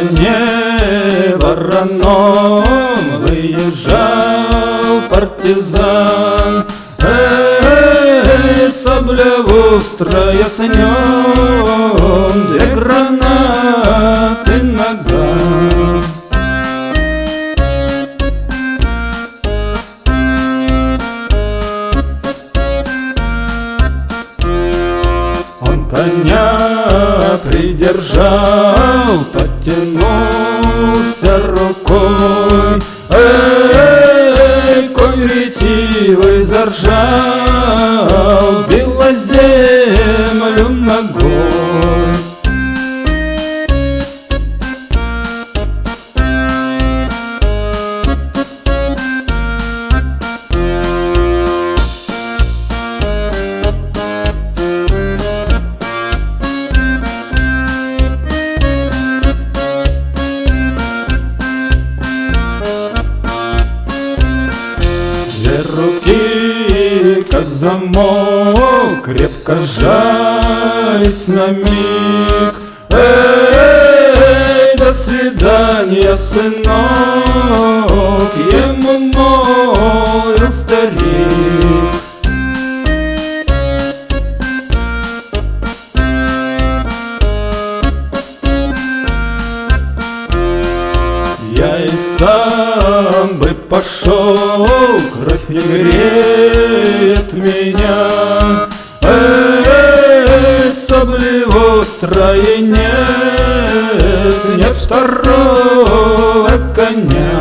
коне вороном выезжал партизан. Эй, сабля вострая с нем, две гранаты нога Он коня придержал, потянулся рукой. Эй, конь ретивый заржал, била как замок, крепко сжались на миг. Эй, до свидания, сынок, ему молвил старик. Сам бы пошел, кровь не греет меня. Эй, сабли острой нет, нет второго коня.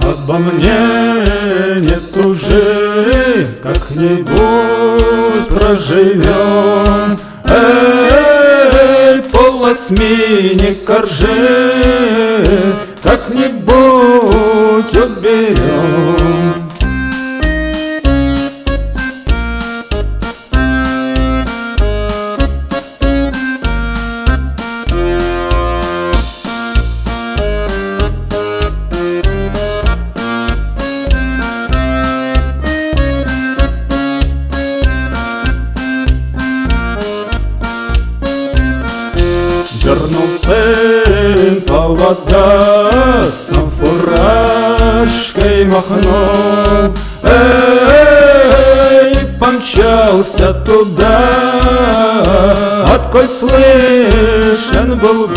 Обо мне нет уже, как-нибудь проживем. Эй, полосмени коржи, как-нибудь уберем. Повода, сам фуражкой махнул. Эй, помчался туда, откой слышен был гул.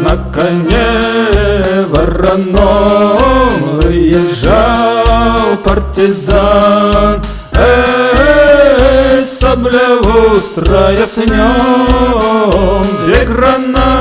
На коне выезжал партизан. Эй, сабля острая с нем, две гранаты